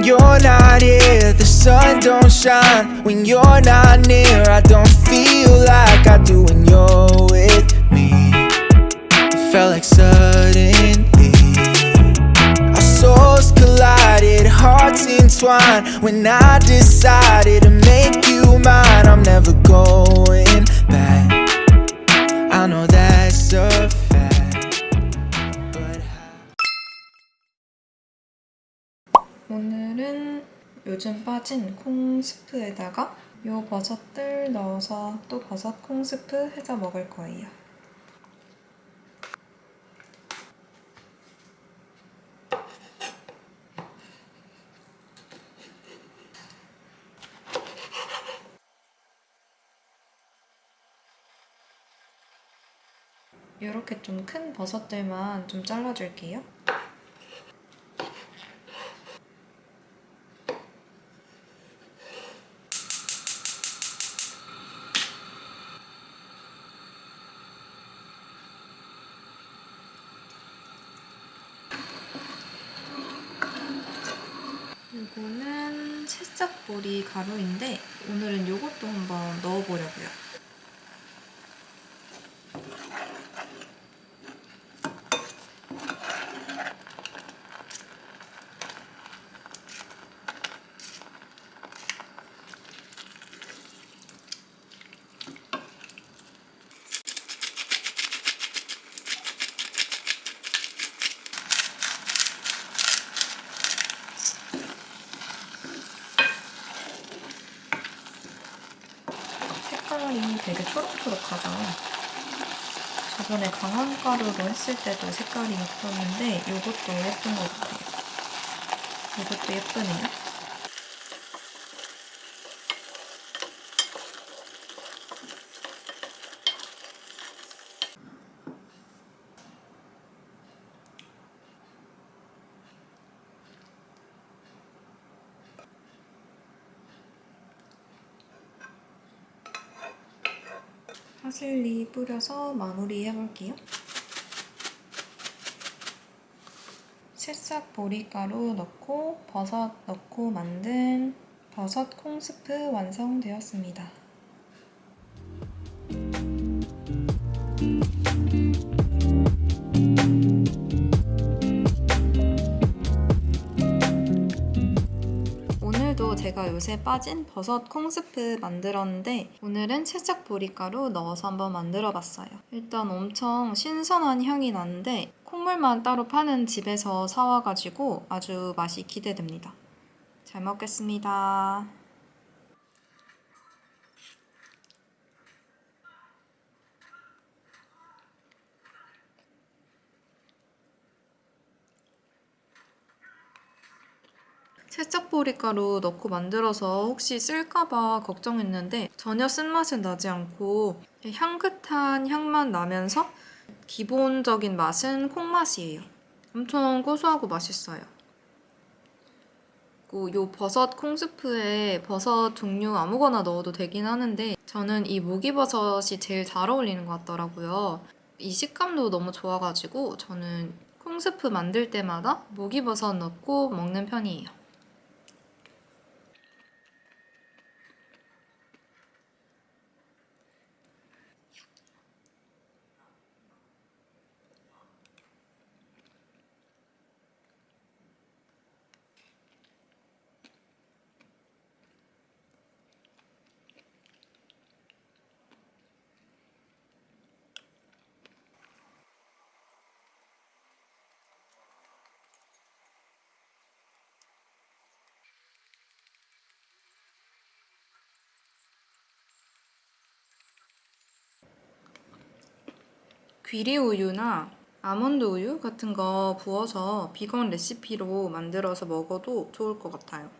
When you're not here, the sun don't shine. When you're not near, I don't feel like I do when you're with me. It felt like suddenly our souls collided, hearts entwined. When I decided to make you mine, I'm never going 요즘 빠진 콩 스프에다가 요 버섯들 넣어서 또 버섯 콩 스프 해서 먹을 거예요. 이렇게 좀 큰 버섯들만 좀 잘라줄게요. 이거는 새싹보리 가루인데 오늘은 이것도 한번 넣어보려고요. 색깔이 되게 초록초록하죠. 저번에 강황가루로 했을 때도 색깔이 예뻤는데 이것도 예쁜 것 같아요. 이것도 예쁘네요. 파슬리 뿌려서 마무리 해볼게요. 새싹 보리가루 넣고 버섯 넣고 만든 버섯 콩스프 완성되었습니다. 제가 요새 빠진 버섯 콩스프 만들었는데 오늘은 채색 보리가루 넣어서 한번 만들어 봤어요. 일단 엄청 신선한 향이 나는데 콩물만 따로 파는 집에서 사와가지고 아주 맛이 기대됩니다. 잘 먹겠습니다. 새싹보리가루 넣고 만들어서 혹시 쓸까봐 걱정했는데 전혀 쓴맛은 나지 않고 향긋한 향만 나면서 기본적인 맛은 콩맛이에요. 엄청 고소하고 맛있어요. 요 버섯 콩스프에 버섯 종류 아무거나 넣어도 되긴 하는데 저는 이 목이버섯이 제일 잘 어울리는 것 같더라고요. 이 식감도 너무 좋아가지고 저는 콩스프 만들 때마다 목이버섯 넣고 먹는 편이에요. 귀리 우유나 아몬드 우유 같은 거 부어서 비건 레시피로 만들어서 먹어도 좋을 것 같아요.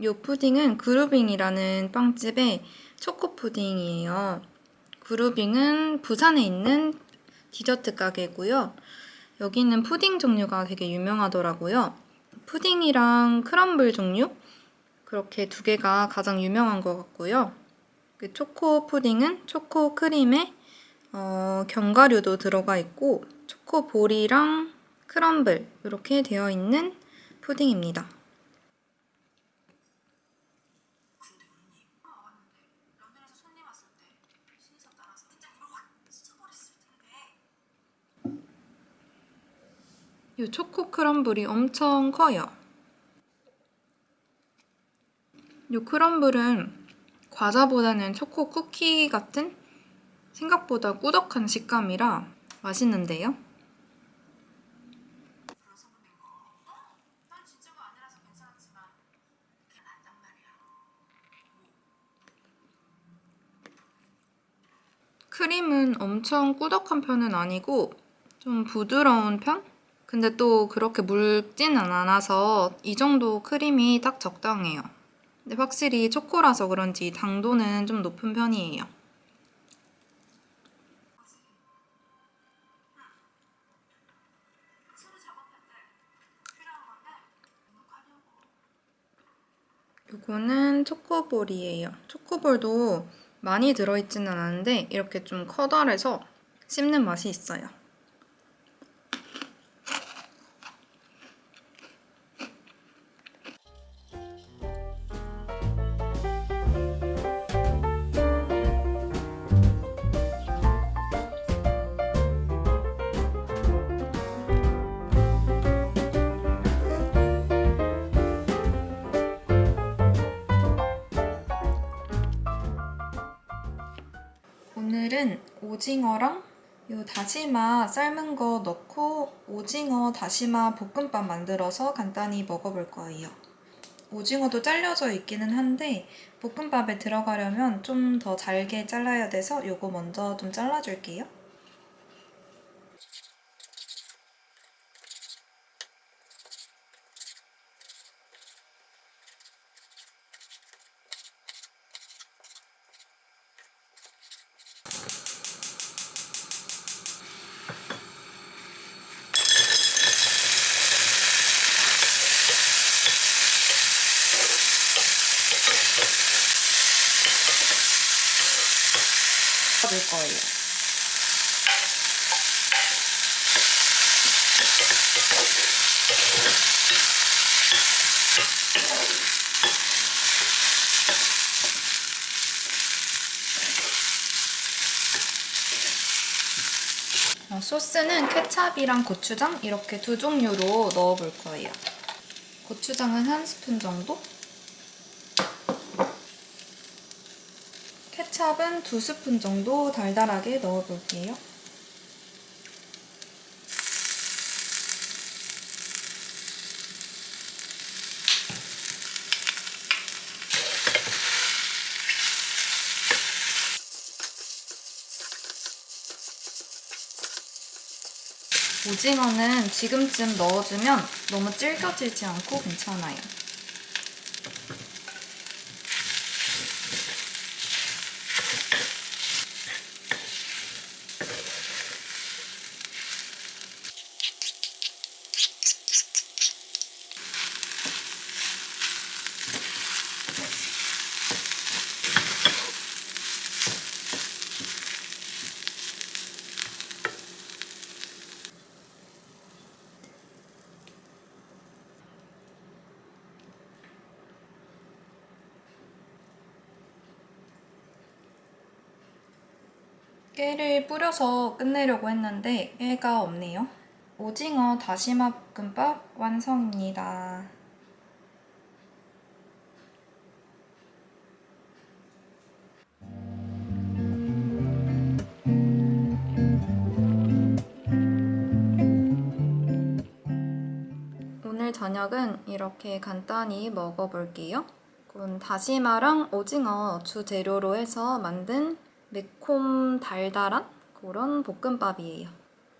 이 푸딩은 그루빙이라는 빵집의 초코 푸딩이에요. 그루빙은 부산에 있는 디저트 가게고요. 여기는 푸딩 종류가 되게 유명하더라고요. 푸딩이랑 crumble 종류 그렇게 두 개가 가장 유명한 것 같고요. 그 초코 푸딩은 초코 크림에 어, 견과류도 들어가 있고 초코 볼이랑 크럼블 이렇게 되어 있는 푸딩입니다. 이 초코 크럼블이 엄청 커요. 이 크럼블은 과자보다는 초코 쿠키 같은 생각보다 꾸덕한 식감이라 맛있는데요. 크림은 엄청 꾸덕한 편은 아니고 좀 부드러운 편? 근데 또 그렇게 묽지는 않아서 이 정도 크림이 딱 적당해요. 근데 확실히 초코라서 그런지 당도는 좀 높은 편이에요. 이거는 초코볼이에요. 초코볼도 많이 들어있지는 않은데 이렇게 좀 커다래서 씹는 맛이 있어요. 오징어랑 요 다시마 삶은 거 넣고 오징어 다시마 볶음밥 만들어서 간단히 먹어볼 거예요. 오징어도 잘려져 있기는 한데 볶음밥에 들어가려면 좀 더 잘게 잘라야 돼서 요거 먼저 좀 잘라줄게요. 넣을 거예요. 어, 소스는 케찹이랑 고추장 이렇게 두 종류로 넣어볼 거예요. 고추장은 한 스푼 정도? 케찹은 두 스푼 정도 달달하게 넣어볼게요. 오징어는 지금쯤 넣어주면 너무 질겨지지 않고 괜찮아요. 뿌려서 끝내려고 했는데 깨가 없네요. 오징어 다시마 볶음밥 완성입니다. 오늘 저녁은 이렇게 간단히 먹어볼게요. 이건 다시마랑 오징어 주재료로 해서 만든 매콤 달달한 그런 볶음밥이에요.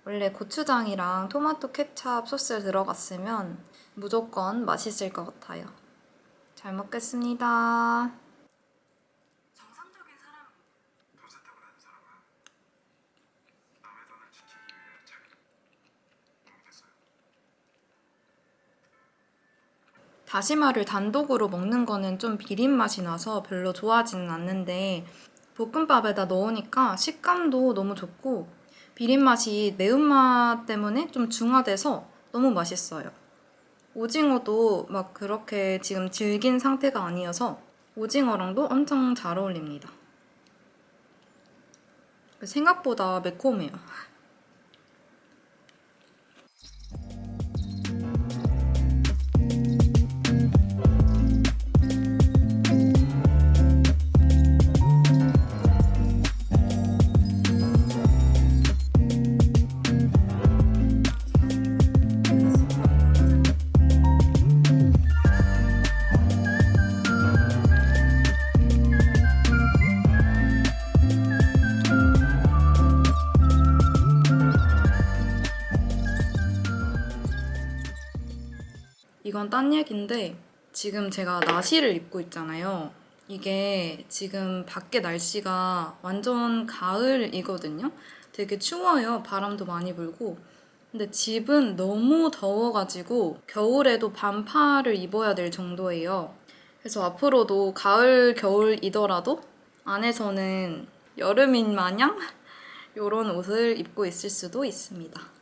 원래 고추장이랑 토마토 케찹 소스 들어갔으면 무조건 맛있을 것 같아요. 잘 먹겠습니다. 다시마를 단독으로 먹는 거는 좀 비린 맛이 나서 별로 좋아하지는 않는데 볶음밥에다 넣으니까 식감도 너무 좋고 비린 맛이 매운맛 때문에 좀 중화돼서 너무 맛있어요. 오징어도 막 그렇게 지금 질긴 상태가 아니어서 오징어랑도 엄청 잘 어울립니다. 생각보다 매콤해요. 이건 딴 얘기인데 지금 제가 나시를 입고 있잖아요. 이게 지금 밖에 날씨가 완전 가을이거든요. 되게 추워요. 바람도 많이 불고. 근데 집은 너무 더워가지고 겨울에도 반팔을 입어야 될 정도예요. 그래서 앞으로도 가을, 겨울이더라도 안에서는 여름인 마냥 이런 옷을 입고 있을 수도 있습니다.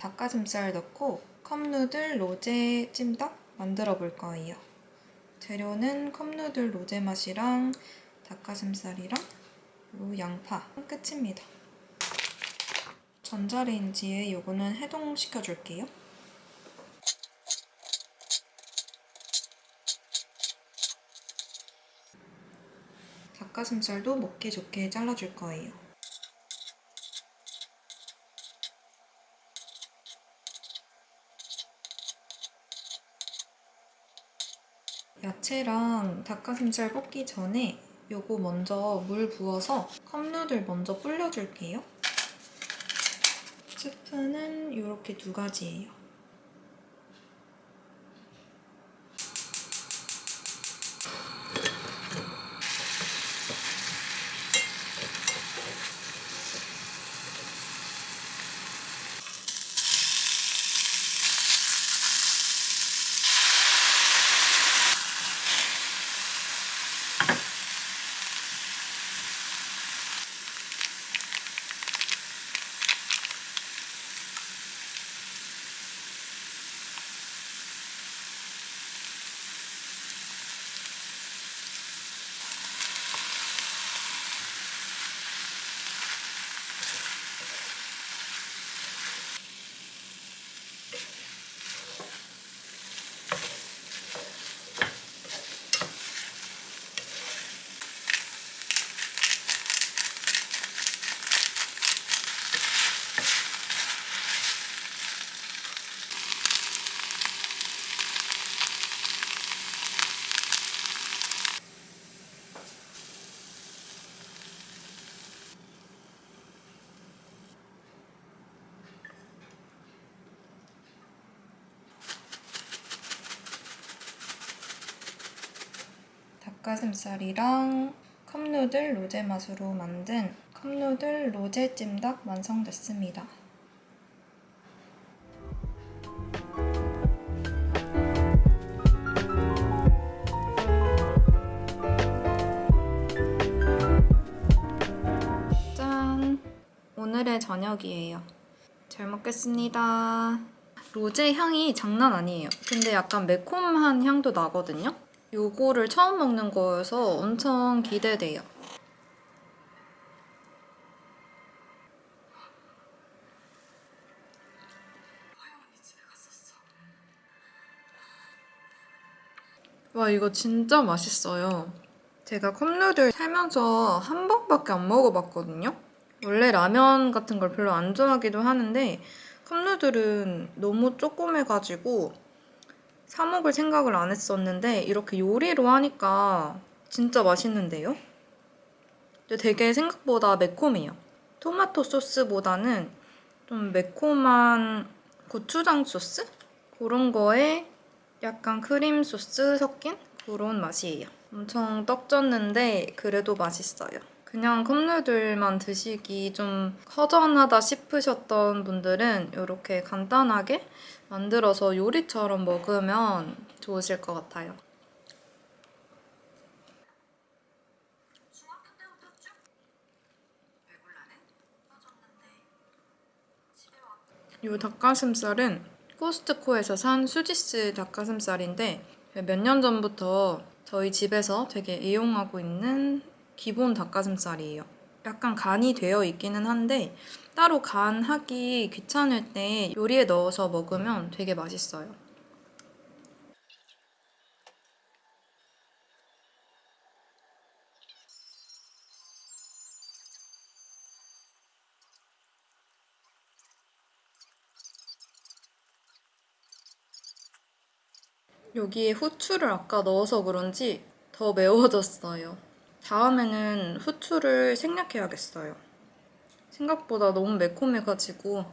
닭가슴살 넣고 컵누들 로제 찜닭 만들어 볼 거예요. 재료는 컵누들 로제 맛이랑 닭가슴살이랑 양파 끝입니다. 전자레인지에 요거는 해동시켜 줄게요. 닭가슴살도 먹기 좋게 잘라줄 거예요. 야채랑 닭가슴살 볶기 전에 요거 먼저 물 부어서 컵누들 먼저 불려줄게요. 스프는 이렇게 두 가지예요. 닭가슴살이랑 컵누들 로제 맛으로 만든 컵누들 로제 찜닭 완성됐습니다. 짠! 오늘의 저녁이에요. 잘 먹겠습니다. 로제 향이 장난 아니에요. 근데 약간 매콤한 향도 나거든요. 요거를 처음 먹는 거여서 엄청 기대돼요. 와 이거 진짜 맛있어요. 제가 컵누들 살면서 한 번밖에 안 먹어봤거든요? 원래 라면 같은 걸 별로 안 좋아하기도 하는데 컵누들은 너무 조금해가지고 사 먹을 생각을 안 했었는데 이렇게 요리로 하니까 진짜 맛있는데요? 근데 되게 생각보다 매콤해요. 토마토 소스보다는 좀 매콤한 고추장 소스? 그런 거에 약간 크림 소스 섞인 그런 맛이에요. 엄청 떡졌는데 그래도 맛있어요. 그냥 컵누들만 드시기 좀 허전하다 싶으셨던 분들은 이렇게 간단하게 만들어서 요리처럼 먹으면 좋으실 것 같아요. 이 닭가슴살은 코스트코에서 산 수지스 닭가슴살인데 몇 년 전부터 저희 집에서 되게 애용하고 있는 기본 닭가슴살이에요. 약간 간이 되어 있기는 한데 따로 간 하기 귀찮을 때 요리에 넣어서 먹으면 되게 맛있어요. 여기에 후추를 아까 넣어서 그런지 더 매워졌어요. 다음에는 후추를 생략해야겠어요. 생각보다 너무 매콤해가지고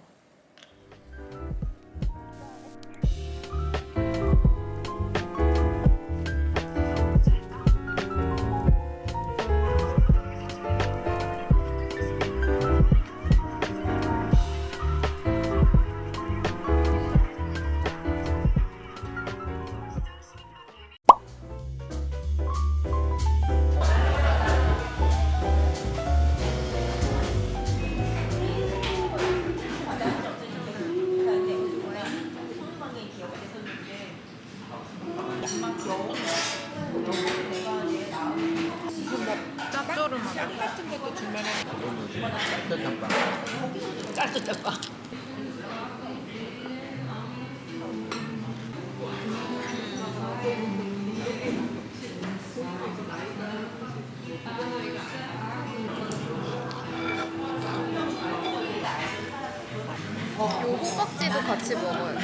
요 호박지도 같이 먹어요.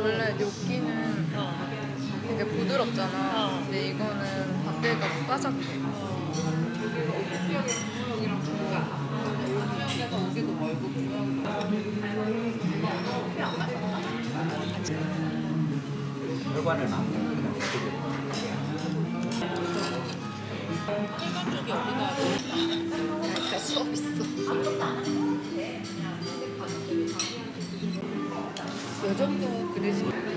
원래 뇨끼는 되게 부드럽잖아. 근데 이거는 밖에가 바삭해. 혈관을 안 그냥 이렇게 약간 수업 있어. 요 정도 그릇이